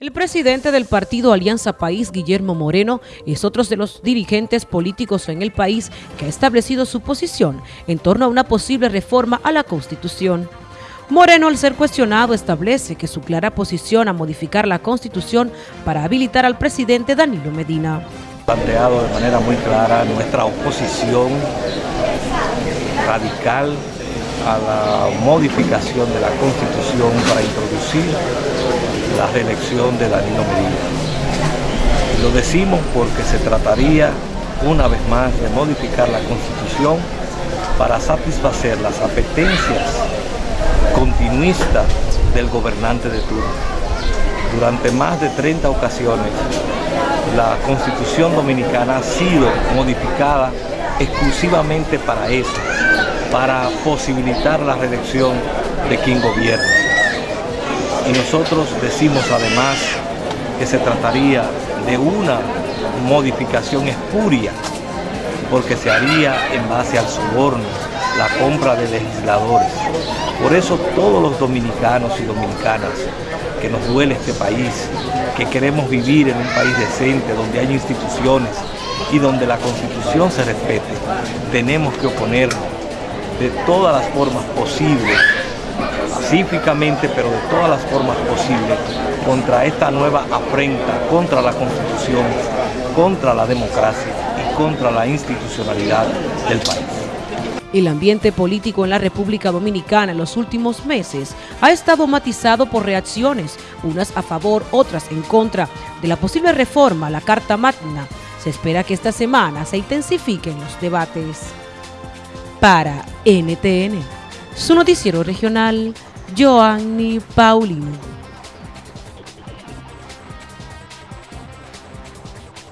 El presidente del partido Alianza País, Guillermo Moreno, es otro de los dirigentes políticos en el país que ha establecido su posición en torno a una posible reforma a la Constitución. Moreno, al ser cuestionado, establece que su clara posición a modificar la Constitución para habilitar al presidente Danilo Medina. Planteado de manera muy clara nuestra oposición radical a la modificación de la Constitución para introducir la reelección de Danilo Medina. Lo decimos porque se trataría una vez más de modificar la Constitución para satisfacer las apetencias continuistas del gobernante de turno. Durante más de 30 ocasiones la Constitución Dominicana ha sido modificada exclusivamente para eso, para posibilitar la reelección de quien gobierna. Y nosotros decimos además que se trataría de una modificación espuria, porque se haría en base al soborno, la compra de legisladores. Por eso todos los dominicanos y dominicanas que nos duele este país, que queremos vivir en un país decente, donde hay instituciones y donde la Constitución se respete, tenemos que oponernos de todas las formas posibles pacíficamente, pero de todas las formas posibles, contra esta nueva afrenta, contra la Constitución, contra la democracia y contra la institucionalidad del país. El ambiente político en la República Dominicana en los últimos meses ha estado matizado por reacciones, unas a favor, otras en contra, de la posible reforma a la Carta Magna. Se espera que esta semana se intensifiquen los debates. Para NTN, su noticiero regional, Joanny Paulino.